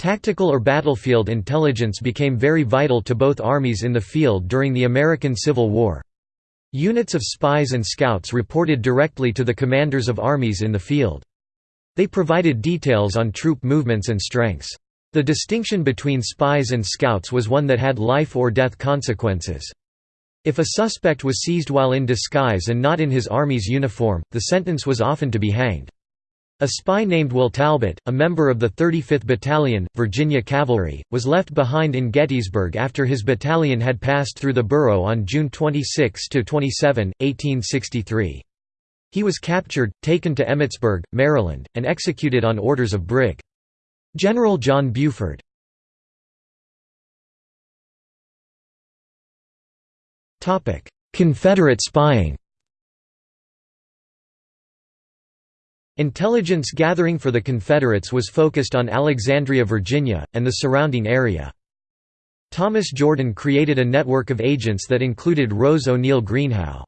Tactical or battlefield intelligence became very vital to both armies in the field during the American Civil War. Units of spies and scouts reported directly to the commanders of armies in the field. They provided details on troop movements and strengths. The distinction between spies and scouts was one that had life or death consequences. If a suspect was seized while in disguise and not in his army's uniform, the sentence was often to be hanged. A spy named Will Talbot, a member of the 35th Battalion, Virginia Cavalry, was left behind in Gettysburg after his battalion had passed through the borough on June 26–27, 1863. He was captured, taken to Emmitsburg, Maryland, and executed on orders of Brig. General John Buford. Confederate spying Intelligence gathering for the Confederates was focused on Alexandria, Virginia, and the surrounding area. Thomas Jordan created a network of agents that included Rose O'Neal Greenhow.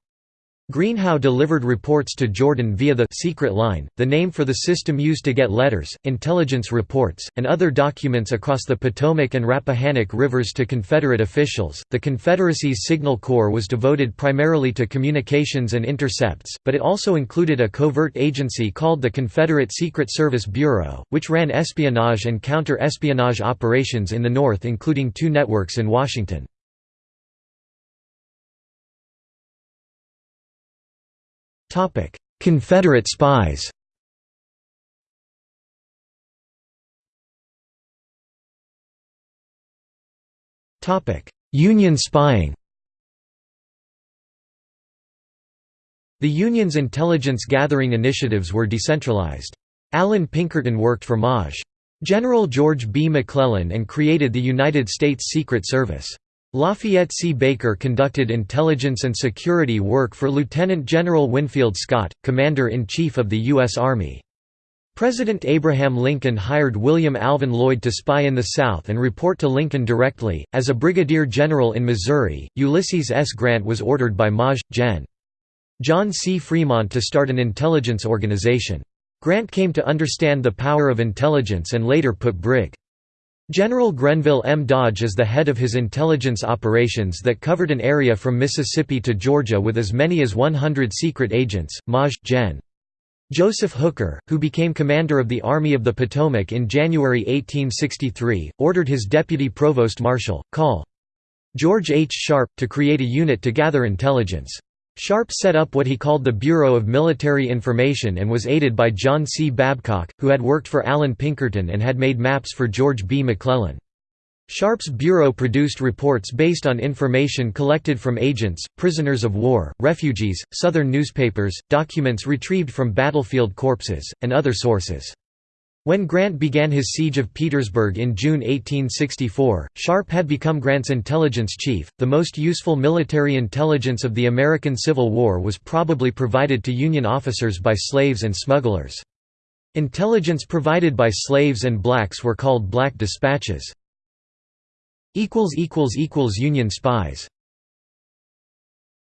Greenhow delivered reports to Jordan via the secret line, the name for the system used to get letters, intelligence reports, and other documents across the Potomac and Rappahannock rivers to Confederate officials. The Confederacy's Signal Corps was devoted primarily to communications and intercepts, but it also included a covert agency called the Confederate Secret Service Bureau, which ran espionage and counter espionage operations in the North, including two networks in Washington. Confederate spies Union spying The Union's intelligence gathering initiatives were decentralized. Allan Pinkerton worked for Maj. General George B. McClellan and created the United States Secret Service. Lafayette C. Baker conducted intelligence and security work for Lieutenant General Winfield Scott, Commander-in-Chief of the U.S. Army. President Abraham Lincoln hired William Alvin Lloyd to spy in the South and report to Lincoln directly. As a brigadier general in Missouri, Ulysses S. Grant was ordered by Maj. Gen. John C. Fremont to start an intelligence organization. Grant came to understand the power of intelligence and later put Brig. General Grenville M. Dodge is the head of his intelligence operations that covered an area from Mississippi to Georgia with as many as 100 secret agents. Maj. Gen. Joseph Hooker, who became commander of the Army of the Potomac in January 1863, ordered his deputy provost marshal, Col. George H. Sharpe, to create a unit to gather intelligence. Sharpe set up what he called the Bureau of Military Information and was aided by John C. Babcock, who had worked for Allan Pinkerton and had made maps for George B. McClellan. Sharpe's bureau produced reports based on information collected from agents, prisoners of war, refugees, Southern newspapers, documents retrieved from battlefield corpses, and other sources. When Grant began his siege of Petersburg in June 1864, Sharpe had become Grant's intelligence chief. The most useful military intelligence of the American Civil War was probably provided to Union officers by slaves and smugglers. Intelligence provided by slaves and blacks were called black dispatches. Union spies